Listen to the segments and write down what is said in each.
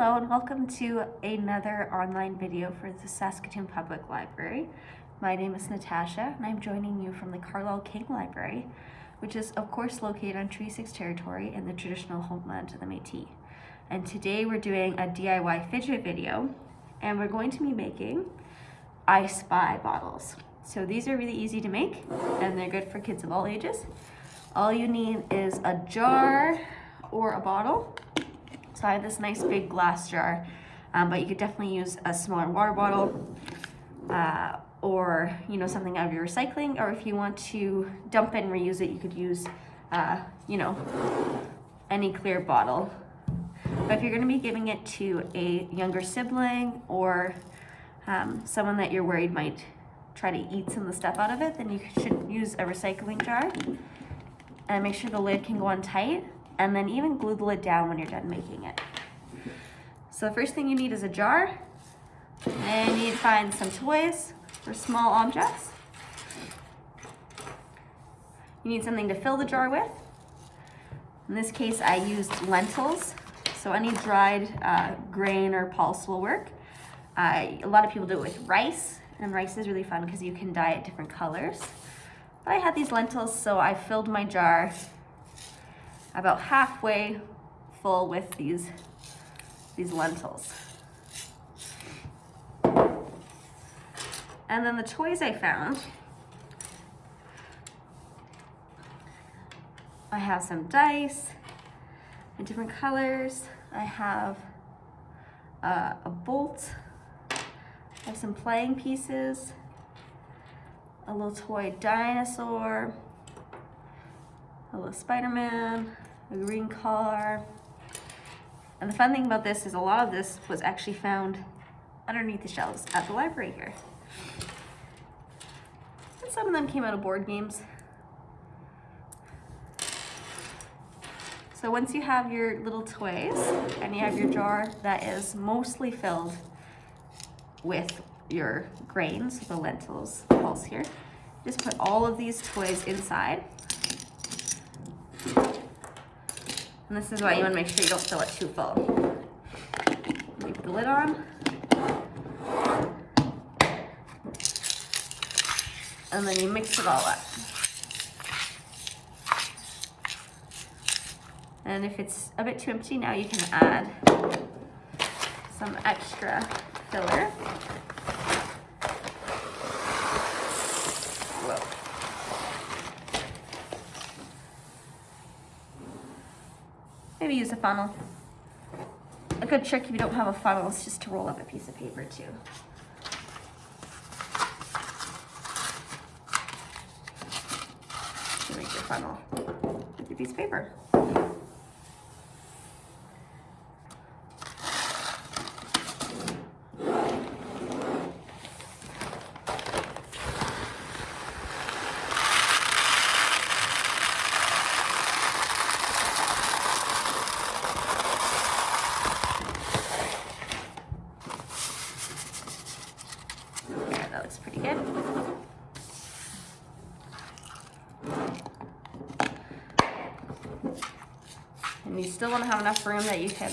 Hello and welcome to another online video for the Saskatoon Public Library. My name is Natasha and I'm joining you from the Carlyle King Library, which is of course located on Treaty 6 territory in the traditional homeland of the Métis. And today we're doing a DIY fidget video and we're going to be making I Spy bottles. So these are really easy to make and they're good for kids of all ages. All you need is a jar or a bottle so I have this nice big glass jar, um, but you could definitely use a smaller water bottle uh, or, you know, something out of your recycling. Or if you want to dump it and reuse it, you could use, uh, you know, any clear bottle. But if you're going to be giving it to a younger sibling or um, someone that you're worried might try to eat some of the stuff out of it, then you should use a recycling jar. And make sure the lid can go on tight and then even glue the lid down when you're done making it. So the first thing you need is a jar, and you need to find some toys or small objects. You need something to fill the jar with. In this case, I used lentils, so any dried uh, grain or pulse will work. Uh, a lot of people do it with rice, and rice is really fun because you can dye it different colors. But I had these lentils, so I filled my jar about halfway full with these, these lentils. And then the toys I found, I have some dice in different colors. I have uh, a bolt. I have some playing pieces, a little toy dinosaur, little Spider-Man, a green car. And the fun thing about this is a lot of this was actually found underneath the shelves at the library here. And some of them came out of board games. So once you have your little toys and you have your jar that is mostly filled with your grains, the lentils, the pulse here, just put all of these toys inside And this is why you want to make sure you don't fill it too full. Leave the lid on. And then you mix it all up. And if it's a bit too empty now, you can add some extra filler. Maybe use a funnel. A good trick if you don't have a funnel is just to roll up a piece of paper too. To make your funnel with a piece of paper. And you still want to have enough room that you can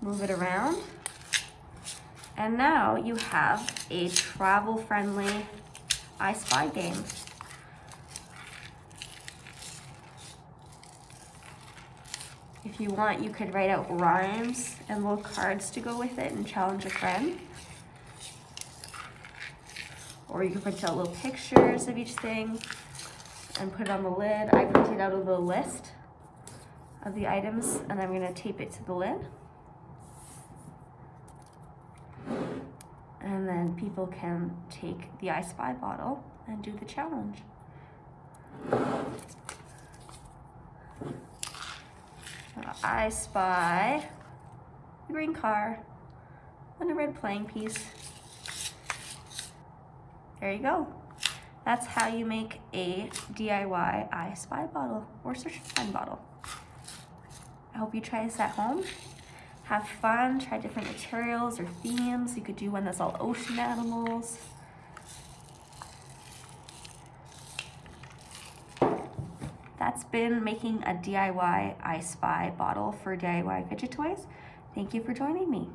move it around. And now you have a travel-friendly I Spy game. If you want, you could write out rhymes and little cards to go with it and challenge a friend. Or you can print out little pictures of each thing and put it on the lid. I printed out a little list of the items and I'm gonna tape it to the lid. And then people can take the I Spy bottle and do the challenge. I spy a green car and a red playing piece. There you go. That's how you make a DIY I Spy bottle or Search and Find bottle. I hope you try this at home. Have fun, try different materials or themes. You could do one that's all ocean animals. That's been making a DIY I Spy bottle for DIY fidget toys. Thank you for joining me.